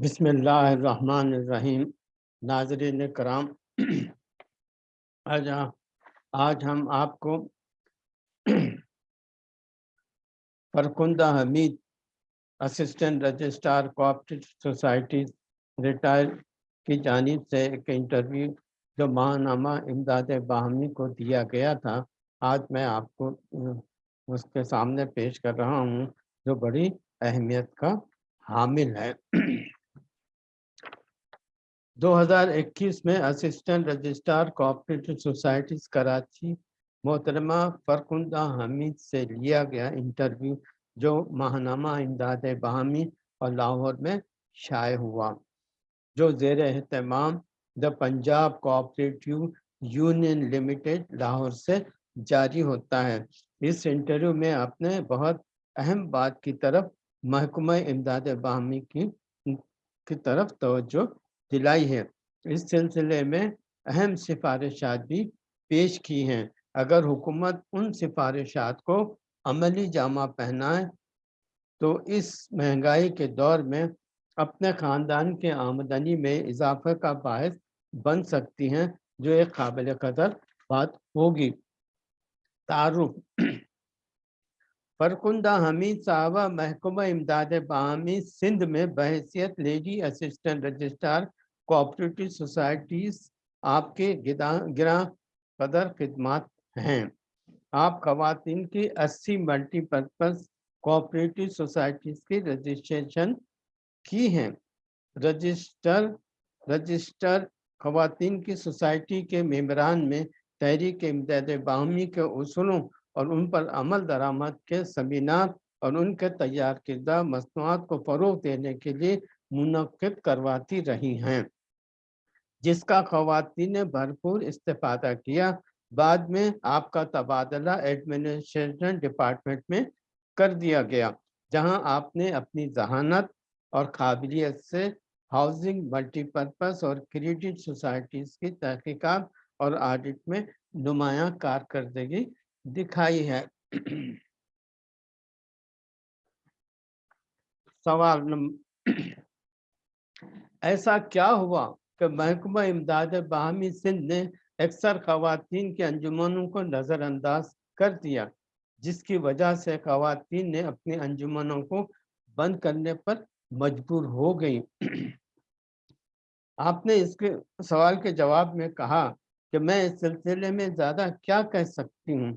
बिस्मिल्लाहिर्रहमानिर्रहीम। नाजरीन कराम। आज आज हम आपको Farkhunda Hamid, assistant registrar, cooperative society, retire की जानिब से एक इंटरव्यू जो महानामा इमदाद बाहमी को दिया गया था। आज मैं आपको उसके सामने पेश कर रहा हूँ जो बड़ी अहमियत का हामिल है। 2021 में assistant registrar cooperative societies Karachi, मोहतरमा फरकुंदा हमीद से लिया गया इंटरव्यू, जो महानामा इमदाद बहमी और लाहौर में शाये हुआ, जो जेर अहतमाम the Punjab cooperative union limited Lahore से जारी होता है। इस इंटरव्यू में आपने बहुत अहम बात की तरफ़, महकमा इमदाद बाहमी की की तरफ़ तवज्जो दिलाई है। इस सिलसिले में अहम सिफारिशात भी पेश की हैं। अगर हुकूमत उन सिफारिशात को अमली जामा पहनाए तो इस महँगाई के दौर में अपने ख़ानदान के आमदनी में इजाफे का बायस बन सकती हैं, जो एक काबिल कदर बात होगी। तारुफ। फरकुंदा हमीद साहबा महकमा इमदाद बामी सिंध में बहसीत lady assistant registrar cooperative societies आपके गिरा कदर खिदमत हैं। आप खातन की 80 मल्टीपर्पज़ कोऑपरेटिव सोसाइटीज की रजिस्ट्रेशन की हैं। रजिस्टर रजिस्टर खातन की सोसाइटी के मेम्बरान में तहरीक इमदाद बाहमी के असूलों और उन पर अमल दरामद के समीनार और उनके तैयार करदा मसनूआत को फ़रोग देने के लिए मुनद करवाती रही हैं। जिसका खातन ने भरपूर इस्तेफादा किया। बाद में आपका तबादला एडमिनिस्ट्रेशन डिपार्टमेंट में कर दिया गया, जहाँ आपने अपनी जहानत और काबिलियत से हाउसिंग मल्टीपर्पज़ और क्रेडिट सोसाइटीज़ की तहकीकात और ऑडिट में नुमाया कारकर्दगी दिखाई है। सवाल ऐसा क्या हुआ? कि महकमा इमदाद बाहमी सिंध ने अक्सर खातन के अंजुमनों को नज़रअंदाज कर दिया, जिसकी वजह से खातन ने अपने अंजुमनों को बंद करने पर मजबूर हो गई। आपने इसके सवाल के जवाब में कहा कि मैं इस सिलसिले में ज़्यादा क्या कह सकती हूँ,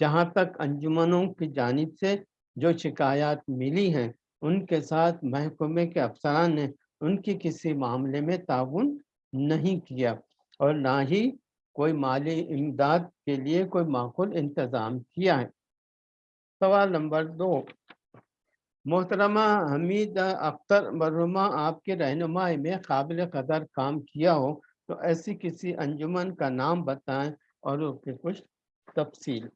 जहाँ तक अंजुमनों की जानब से जो शिकायत मिली हैं, उनके साथ महकमे के अफसरान ने उनकी किसी मामले में ताउन नहीं किया और ना ही कोई माली इमदाद के लिए कोई माकूल इंतज़ाम किया है। सवाल नंबर दो, मोहतरमा हमीद अख्तर मरुमा आपके रहनुमाई में काबिल कदर काम किया हो तो ऐसी किसी अंजुमन का नाम बताएँ और उसकी कुछ तफसील।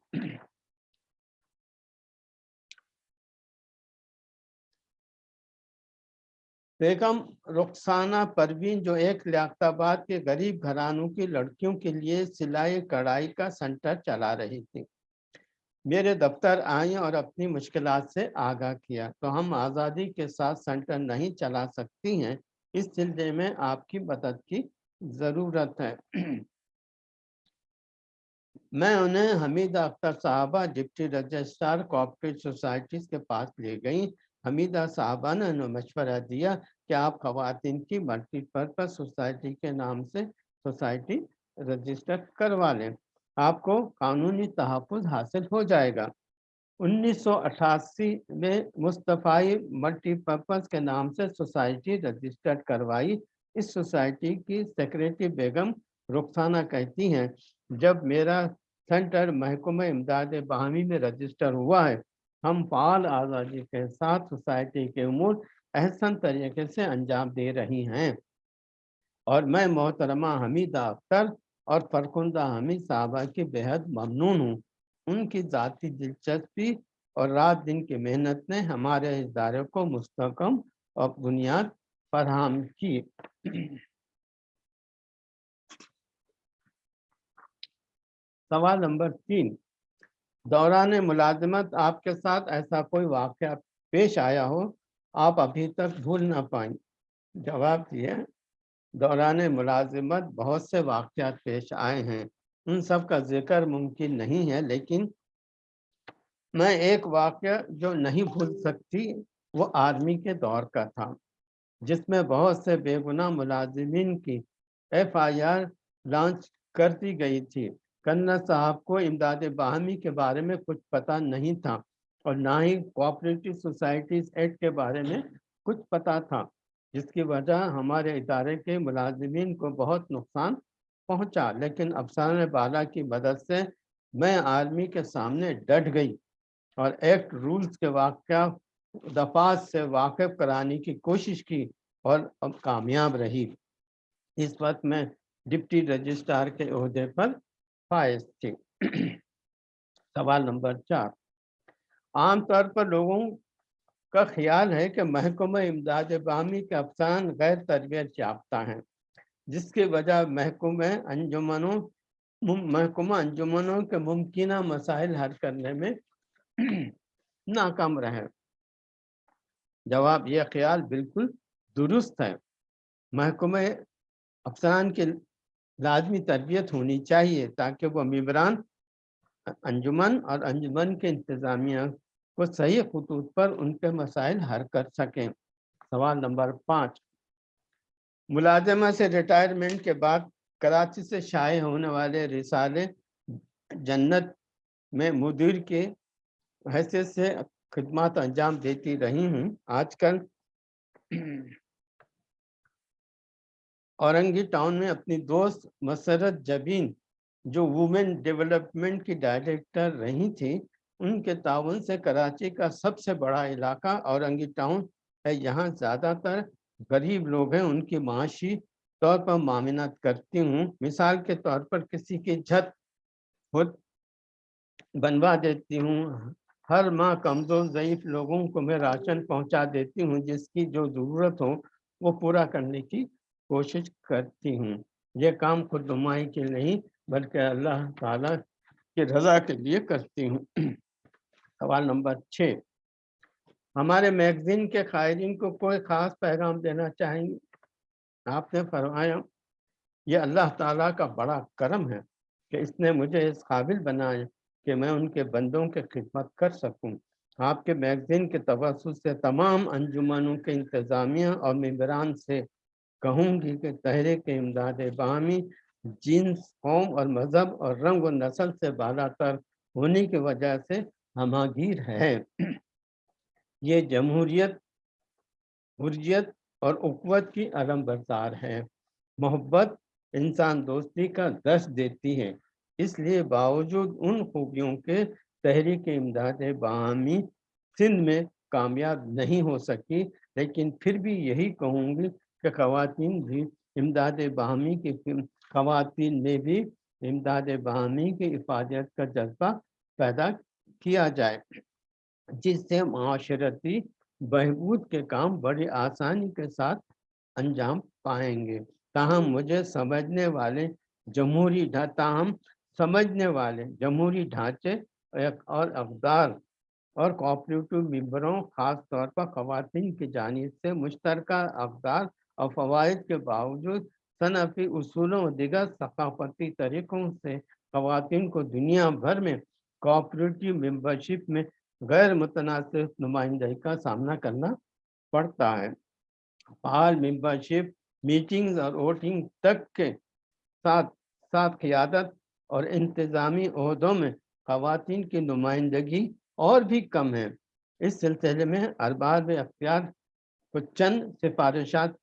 बेगम रुखसाना परवीन जो एक लियाताबाद के गरीब घरानों की लड़कियों के लिए सिलाई कढ़ाई का सेंटर चला रही थी। मेरे दफ्तर आई और अपनी मुश्किल से आगाह किया। तो हम आज़ादी के साथ सेंटर नहीं चला सकती हैं, इस सिलसिले में आपकी मदद की ज़रूरत है। मैं उन्हें हमीद अख्तर साहबा, डिप्टी रजिस्ट्रार कोऑपरेटिव सोसाइटीज़ के पास ले गई। हमीदा साहबा ने उन्हें मशवरा दिया कि आप खातन की मल्टीपर्पज सोसाइटी के नाम से सोसाइटी रजिस्टर करवा लें? आपको कानूनी तहफ़ हासिल हो जाएगा। 1988 में मुस्तफ़ाई मल्टीपर्पज़ के नाम से सोसाइटी रजिस्टर्ड करवाई। इस सोसाइटी की सेक्रेटरी बेगम रुखसाना कहती हैं, जब मेरा सेंटर महकमा इमदाद बहामी में रजिस्टर हुआ है, हम फाल आज़ादी के साथ सोसाइटी के उमूर अहसन तरीके से अंजाम दे रही हैं। और मैं मोहतरमा हमीदा अख्तर और फरकुंदा हमीद साहबा की बेहद ममनून हूँ। उनकी ज़ाती दिलचस्पी और रात दिन की मेहनत ने हमारे इदारे को मुस्तकम और बुनियाद फराहम की। सवाल नंबर तीन, दौरान मुलाजमत आपके साथ ऐसा कोई वाक़ पेश आया हो आप अभी तक भूल ना पाए जवाब दिए दौरान मुलाजिमत बहुत से वाक़ात पेश आए हैं। उन सब का ज़िक्र मुमकिन नहीं है, लेकिन मैं एक वाक्य जो नहीं भूल सकती, वो आर्मी के दौर का था, जिसमें बहुत से बेगुनाह मुलाजिमीन की एफ़ आई आर लॉन्च कर दी गई थी। कन्ना साहब को इमदाद बाहमी के बारे में कुछ पता नहीं था और ना ही कोऑपरेटिव सोसाइटीज एक्ट के बारे में कुछ पता था, जिसकी वजह हमारे इदारे के मुलाजमीन को बहुत नुकसान पहुँचा। लेकिन अफसान बाला की मदद से मैं आर्मी के सामने डट गई और एक्ट रूल्स के वाक़ दफात से वाकिफ कराने की कोशिश की और अब कामयाब रही। इस वक्त मैं डिप्टी रजिस्ट्रार के अहदे पर फायज थी। सवाल नंबर चार। आमतौर पर लोगों का ख्याल है कि महकमा इमदाद बामी के अफसान गैर तरबियत याफ्ता हैं, जिसकी वजह महकूम अंजुमनों महकुमा अंजुमनों के मुमकिन मसाइल हल करने में नाकाम रहे जवाब, यह ख्याल बिल्कुल दुरुस्त है। महकमे अफसरान की लाजमी तरबियत होनी चाहिए ताकि वह मम्बरान अंजुमन और अंजुमन के इंतज़ामिया को सही खतूत पर उनके मसाइल हल कर सकें। सवाल नंबर पाँच। मुलाजमा से रिटायरमेंट के बाद कराची से शाये होने वाले रिसाले जन्नत में मुदीर के हैसियत से खिदमत अंजाम देती रही हूँ। आजकल औरंगी टाउन में अपनी दोस्त मसरत जबीन जो वुमेन डेवलपमेंट की डायरेक्टर रही थी उनके ताउन से कराची का सबसे बड़ा इलाका औरंगी टाउन है। यहाँ ज़्यादातर गरीब लोग हैं, उनकी माशी तौर पर मामिनत करती हूँ। मिसाल के तौर पर किसी की छत खुद बनवा देती हूँ। हर माह कमज़ोर ज़यीफ़ लोगों को मैं राशन पहुँचा देती हूँ, जिसकी जो ज़रूरत हो, वो पूरा करने की कोशिश करती हूँ। ये काम खुद नुमाई के नहीं बल्कि अल्लाह ताला की रज़ा के लिए करती हूँ। सवाल नंबर छः। हमारे मैगजीन के कायरीन को कोई ख़ास पैगाम देना चाहेंगे? आपने फरमाया, ये अल्लाह ताला का बड़ा करम है कि इसने मुझे इस काबिल बनाया कि मैं उनके बंदों की खिदमत कर सकूँ। आपके मैगजीन के तवसत से तमाम अंजुमनों के इंतज़ामिया और मम्बरान से कहूँगी कि तहरीक इमदाद बामी जीन्स कौम और मज़हब और रंग और नस्ल से बालातर होने की वजह से हमागीर है। ये जमहूरियत, हुर्रियत और उकवत की अलम बरदार है। मोहब्बत इंसान दोस्ती का दर्श देती है, इसलिए बावजूद उन खूबियों के तहरीक इमदाद बामी सिंध में कामयाब नहीं हो सकी, लेकिन फिर भी यही कहूँगी कि खातन भी इमदाद बाहमी की खातन में भी इमदाद बाहमी की इफादत का जज्बा पैदा किया जाए, जिससे माशरती बहबूद के काम बड़ी आसानी के साथ अंजाम पाएँगे। ताहम मुझे समझने वाले जमहूरी ताहम समझने वाले जमहूरी ढांचे और अकदार और कोऑपरेटिव मेम्बरों ख़ास तौर पर ख़वान की जानब से मुश्तर अकदार और फ़वाद के बावजूद सनफ़ी और दिगर सकाफती तरीक़ों से ख़वान को दुनिया भर में कोऑपरेटिव मेंबरशिप में गैर मुतनासिब नुमाइंदगी का सामना करना पड़ता है। फाल मेंबरशिप मीटिंग्स और वोटिंग तक के साथ साथ क़ियादत और इंतज़ामी अहदों में खातन की नुमाइंदगी और भी कम है। इस सिलसिले में अरबाब अख्तियार को चंद सिफारिशात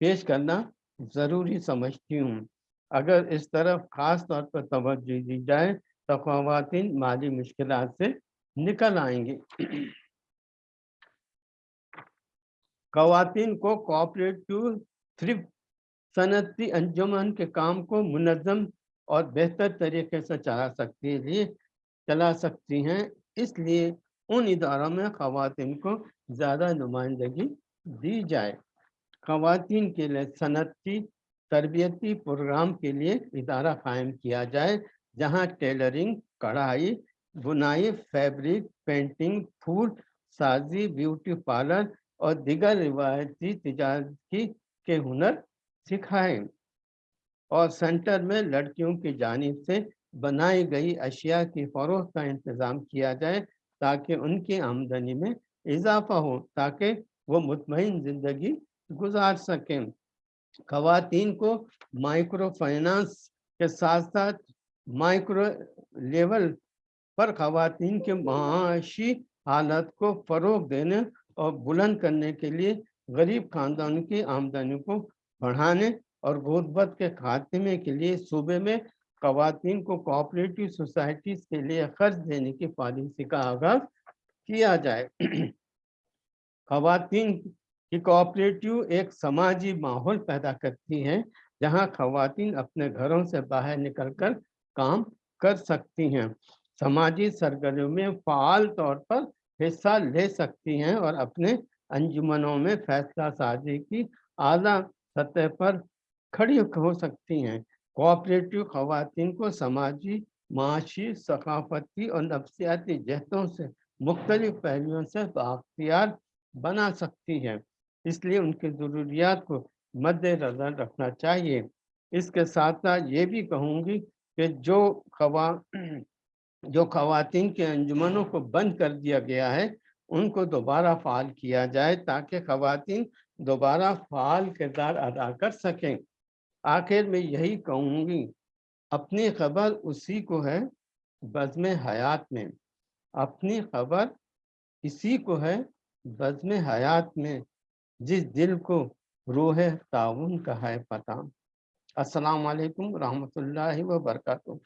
पेश करना ज़रूरी समझती हूँ। अगर इस तरफ़ ख़ास तौर पर तवज्जो दी जाए तो खातन माली मुश्किल से निकल आएँगी। खातन को कोऑपरेटिव थ्रिफ्ट सनती अंजुमन के काम को मुनज़म और बेहतर तरीके से चला सकती है चला सकती हैं। इसलिए उन इदारों में खातन को ज़्यादा नुमाइंदगी दी जाए। खातन के लिए, सनती तरबियती प्रोग्राम के लिए इदारा कायम किया जाए, जहाँ टेलरिंग, कढ़ाई, बुनाई, फैब्रिक, पेंटिंग फ़ूड साजी, ब्यूटी पार्लर और दिगर रिवायती तजारत की के हुनर सिखाएँ। और सेंटर में लड़कियों की जानब से बनाई गई अशिया की फरोख का इंतज़ाम किया जाए, ताकि उनकी आमदनी में इजाफा हो, ताकि वो मुतमिन ज़िंदगी गुजार सकें। खवातीन को माइक्रो फाइनेंस के साथ साथ माइक्रो लेवल पर खवातीन के माशी हालत को फ़रोग देने और बुलंद करने के लिए गरीब खानदान की आमदनी को बढ़ाने और गुर्बत के खात्मे के लिए सूबे में खातन को कोऑपरेटिव सोसाइटीज़ के लिए खर्च देने की पॉलिसी का आगाज़ किया जाए। खातन कि कोऑपरेटिव एक समाजी माहौल पैदा करती हैं, जहाँ खातन अपने घरों से बाहर निकलकर काम कर सकती हैं। समाजी सरगर्मियों में फ़ाल तौर पर हिस्सा ले सकती हैं और अपने अंजुमनों में फैसला साजी की आला सतह पर खड़ी हो सकती हैं। कोऑपरेटिव खातन को समाजी माशी सकाफती और नफसियाती जहतों से मुख्तलिफ़ पहलुओं से बाख्तियार बना सकती हैं। इसलिए उनकी ज़रूरियात को मद्देनज़र रखना चाहिए। इसके साथ साथ ये भी कहूँगी कि जो खवा, जो खवातीन के अंजुमनों को बंद कर दिया गया है, उनको दोबारा फ़ाल किया जाए ताकि खवातीन दोबारा फ़ाल किरदार अदा कर सकें। आखिर में यही कहूँगी, अपनी खबर उसी को है बज़म हयात में। अपनी खबर इसी को है बज़म हयात में। जिस दिल को रूह ताउन का है पता। अस्सलाम वालेकुम रहमतुल्लाहि व बरकातुहू।